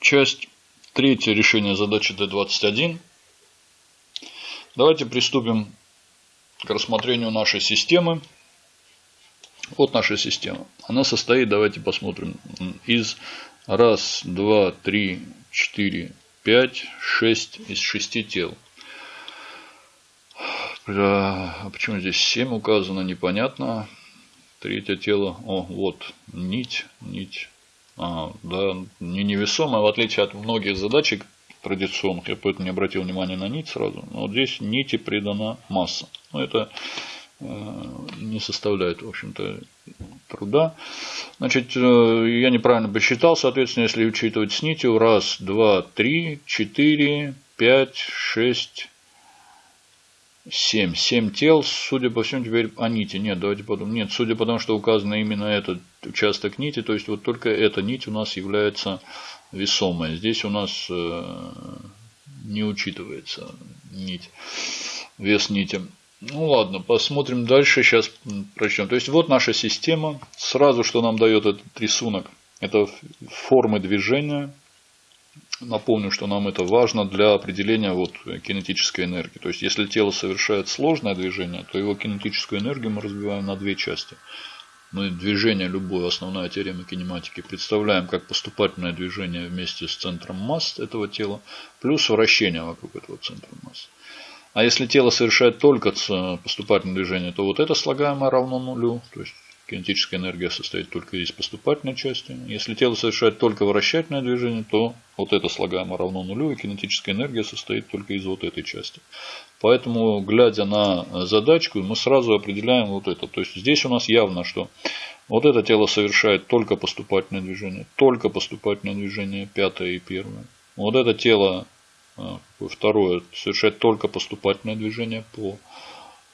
Часть третья решение задачи D21. Давайте приступим к рассмотрению нашей системы. Вот наша система. Она состоит, давайте посмотрим, из раз, два, три, четыре, пять, шесть из шести тел. А почему здесь 7 указано, непонятно. Третье тело, о, вот, нить, нить. А, да, не невесомая, в отличие от многих задачек традиционных, я поэтому не обратил внимания на нить сразу. Но вот здесь нити придана масса. Но это э, не составляет, в общем-то, труда. Значит, э, я неправильно посчитал, соответственно, если учитывать с нитью, раз, два, три, четыре, пять, шесть, 7. 7 тел, судя по всему, теперь о нити. Нет, давайте подумаем. Нет, судя по тому, что указано именно этот участок нити, то есть вот только эта нить у нас является весомой. Здесь у нас э, не учитывается нить, вес нити. Ну ладно, посмотрим дальше, сейчас прочтем. То есть вот наша система. Сразу, что нам дает этот рисунок, это формы движения Напомню, что нам это важно для определения вот кинетической энергии. То есть, если тело совершает сложное движение, то его кинетическую энергию мы разбиваем на две части. Мы движение, любое, основная теорема кинематики, представляем как поступательное движение вместе с центром масс этого тела, плюс вращение вокруг этого центра масс. А если тело совершает только поступательное движение, то вот это слагаемое равно нулю. То есть Кинетическая энергия состоит только из поступательной части. Если тело совершает только вращательное движение, то вот это слагаемое равно нулю, и кинетическая энергия состоит только из вот этой части. Поэтому, глядя на задачку, мы сразу определяем вот это. То есть здесь у нас явно, что вот это тело совершает только поступательное движение, только поступательное движение, пятое и первое. Вот это тело, а, второе, совершает только поступательное движение по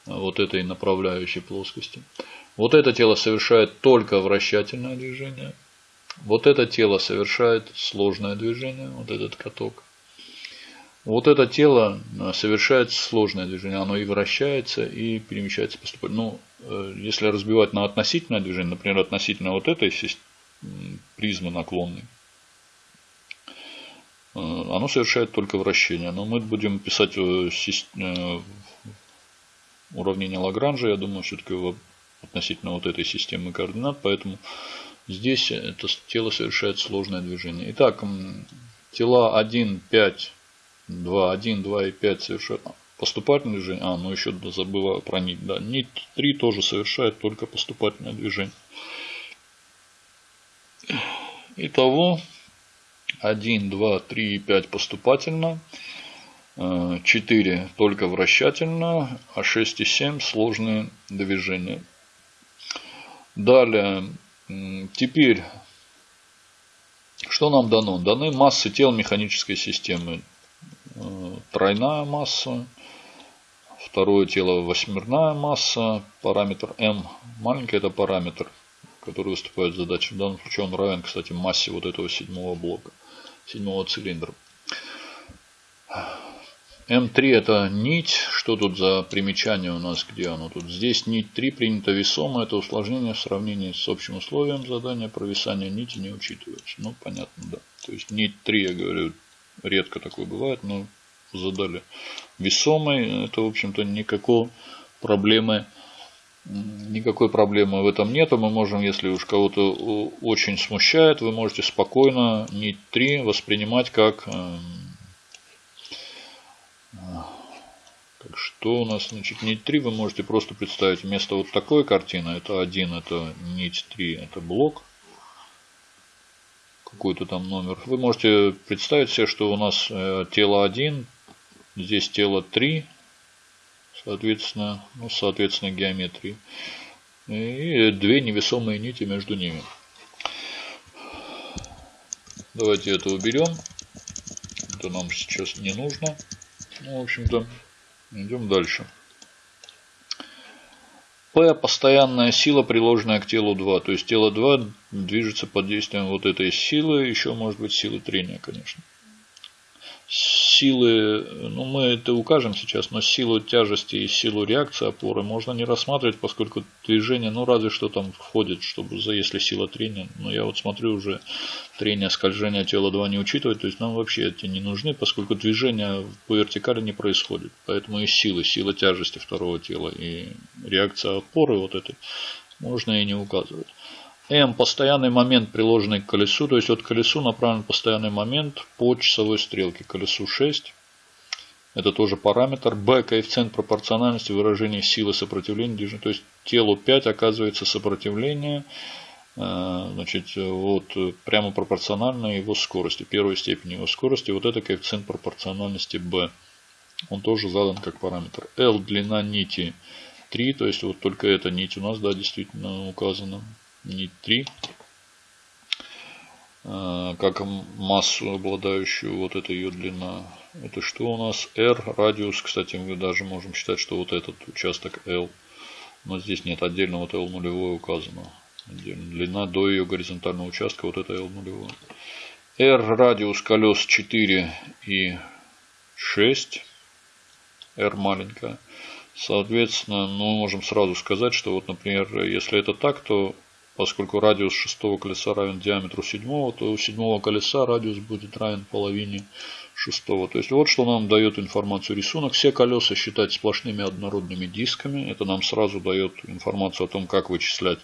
вот этой направляющей плоскости. Вот это тело совершает только вращательное движение. Вот это тело совершает сложное движение, вот этот каток. Вот это тело э, совершает сложное движение, оно и вращается, и перемещается поступательно. Ну, э, если разбивать на относительное движение, например, относительно вот этой призмы наклонной, э, оно совершает только вращение. Но мы будем писать уравнение Лагранжа, я думаю, все-таки относительно вот этой системы координат, поэтому здесь это тело совершает сложное движение. Итак, тела 1, 5, 2, 1, 2 и 5 совершают поступательное движение. А, ну еще забыла про нить. Да, нить 3 тоже совершает только поступательное движение. Итого 1, 2, 3 и 5 поступательно. 4 только вращательно, а 6 и 7 сложные движения. Далее, теперь, что нам дано? Даны массы тел механической системы. Э, тройная масса, второе тело восьмерная масса, параметр m. Маленький это параметр, который выступает в задаче. В данном случае он равен, кстати, массе вот этого седьмого блока, седьмого цилиндра. М3 это нить. Что тут за примечание у нас? Где оно тут? Здесь нить 3 принято весомо. Это усложнение в сравнении с общим условием задания. Провисание нити не учитывается. Ну, понятно, да. То есть нить 3, я говорю, редко такое бывает, но задали весомой. Это, в общем-то, никакой проблемы Никакой проблемы в этом нету. Мы можем, если уж кого-то очень смущает, вы можете спокойно нить 3 воспринимать как эм, так что у нас, значит, нить 3 вы можете просто представить вместо вот такой картины. Это 1, это нить 3, это блок. Какой-то там номер. Вы можете представить себе, что у нас э, тело 1, здесь тело 3, соответственно, ну, соответственно, геометрии. И две невесомые нити между ними. Давайте это уберем. Это нам сейчас не нужно. Ну, в общем-то, идем дальше. P – постоянная сила, приложенная к телу 2. То есть, тело 2 движется под действием вот этой силы, еще может быть силы трения, конечно. Силы, ну мы это укажем сейчас, но силу тяжести и силу реакции опоры можно не рассматривать, поскольку движение, ну разве что там входит, чтобы за если сила трения, но я вот смотрю уже трение, скольжение тела 2 не учитывать, то есть нам вообще эти не нужны, поскольку движение по вертикали не происходит, поэтому и силы, сила тяжести второго тела и реакция опоры вот этой можно и не указывать. М – постоянный момент, приложенный к колесу. То есть от колесу направлен постоянный момент по часовой стрелке. Колесу 6. Это тоже параметр. Б – коэффициент пропорциональности выражения силы сопротивления. То есть телу 5 оказывается сопротивление э, значит, вот, прямо пропорционально его скорости, первой степени его скорости. Вот это коэффициент пропорциональности B. Он тоже задан как параметр. L – длина нити 3, то есть вот только эта нить у нас, да, действительно указана нить 3 а, как массу, обладающую вот эта ее длина. Это что у нас? R, радиус, кстати, мы даже можем считать, что вот этот участок L. Но здесь нет, отдельно вот L нулевое указано. Отдельно. Длина до ее горизонтального участка, вот это L нулевое. R, радиус колес 4 и 6. R маленькая. Соответственно, мы можем сразу сказать, что вот, например, если это так, то Поскольку радиус шестого колеса равен диаметру седьмого, то у седьмого колеса радиус будет равен половине шестого. То есть вот что нам дает информацию рисунок. Все колеса считать сплошными однородными дисками. Это нам сразу дает информацию о том, как вычислять,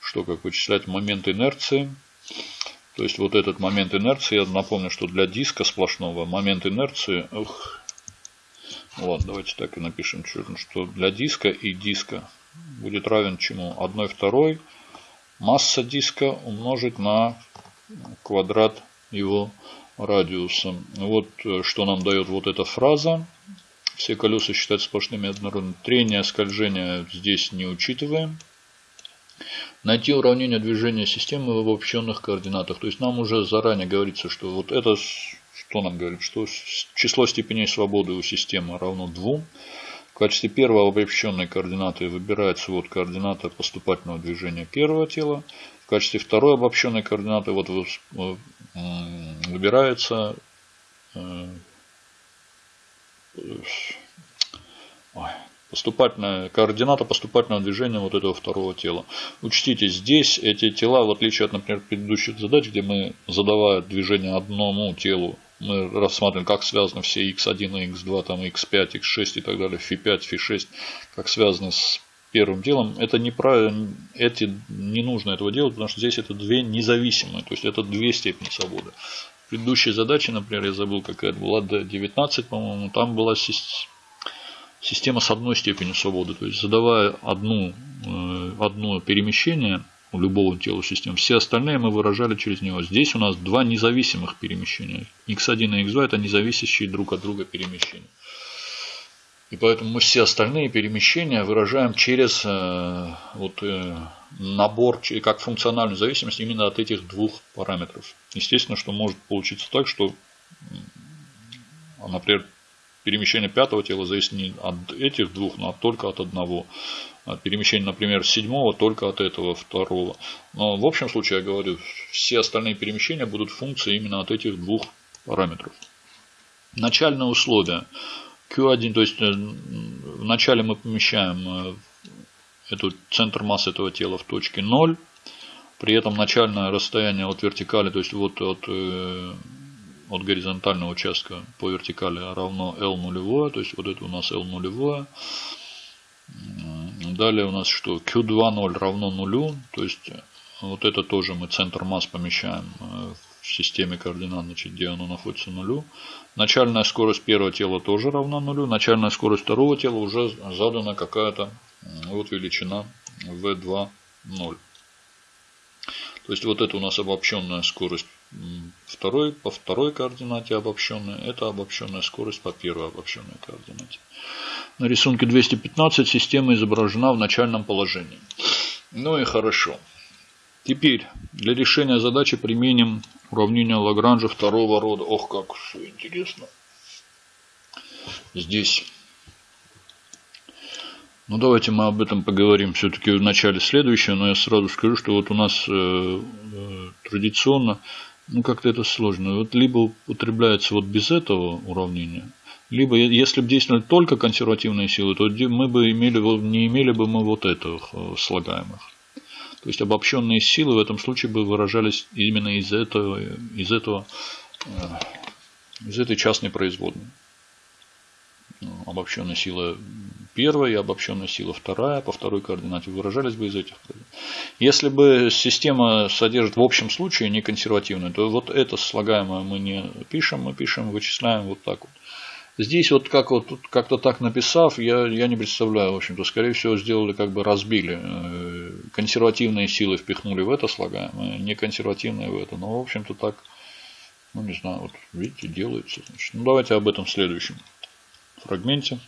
что как вычислять момент инерции. То есть вот этот момент инерции, я напомню, что для диска сплошного момент инерции, ух, вот, давайте так и напишем, что для диска и диска будет равен чему? 1 второй масса диска умножить на квадрат его радиуса. Вот э, что нам дает вот эта фраза. Все колеса считать сплошными однородными. Трение, скольжение здесь не учитываем. Найти уравнение движения системы в обобщенных координатах. То есть нам уже заранее говорится, что вот это, что нам говорит, что число степеней свободы у системы равно 2. В качестве первой обобщенной координаты выбирается вот координата поступательного движения первого тела. В качестве второй обобщенной координаты вот выбирается э, поступательная координата поступательного движения вот этого второго тела. Учтите, здесь эти тела, в отличие от, например, предыдущих задач, где мы, задавая движение одному телу, мы рассматриваем, как связаны все x1 и x2, там x5, x6 и так далее, φ5, φ6, как связаны с первым делом. Это неправильно, эти, не нужно этого делать, потому что здесь это две независимые, то есть это две степени свободы. В предыдущей задаче, например, я забыл, какая это была, D19, по-моему, там была система с одной степенью свободы. То есть задавая одну, э, одно перемещение, у любого тела системы. Все остальные мы выражали через него. Здесь у нас два независимых перемещения. x1 и x2 это независящие друг от друга перемещения. И поэтому мы все остальные перемещения выражаем через э, вот, э, набор, как функциональную зависимость именно от этих двух параметров. Естественно, что может получиться так, что, например, перемещение пятого тела зависит не от этих двух, но только от одного. А перемещение, например, седьмого только от этого второго. Но в общем случае, я говорю, все остальные перемещения будут функции именно от этих двух параметров. Начальное условие. Q1, то есть э, вначале мы помещаем э, эту, центр массы этого тела в точке 0. При этом начальное расстояние от вертикали, то есть вот от э, от горизонтального участка по вертикали равно L нулевое, то есть вот это у нас L нулевое. Далее у нас что? Q2,0 равно нулю, то есть вот это тоже мы центр масс помещаем э, в системе координат, значит, где оно находится нулю. Начальная скорость первого тела тоже равна нулю. Начальная скорость второго тела уже задана какая-то вот величина V2,0. То есть вот это у нас обобщенная скорость второй, по второй координате обобщенная. Это обобщенная скорость по первой обобщенной координате. На рисунке 215 система изображена в начальном положении. Ну и хорошо. Теперь для решения задачи применим уравнение Лагранжа второго рода. Ох, как все интересно. Здесь ну, давайте мы об этом поговорим все-таки в начале следующего, но я сразу скажу, что вот у нас э, э, традиционно Ну, как-то это сложно. Вот либо употребляется вот без этого уравнения, либо если бы действовали только консервативные силы, то мы бы имели, не имели бы мы вот этих э, слагаемых. То есть обобщенные силы в этом случае бы выражались именно из этого, из этого, э, из этой частной производной. Ну, обобщенная сила первая и обобщенная сила вторая по второй координате выражались бы из этих. Если бы система содержит в общем случае не консервативную, то вот это слагаемое мы не пишем, мы пишем, вычисляем вот так вот. Здесь вот как вот как-то так написав, я, я не представляю, в общем-то, скорее всего, сделали как бы разбили. Э, консервативные силы впихнули в это слагаемое, не консервативные в это. Но, в общем-то, так, ну, не знаю, вот видите, делается. Значит. Ну, давайте об этом в следующем фрагменте.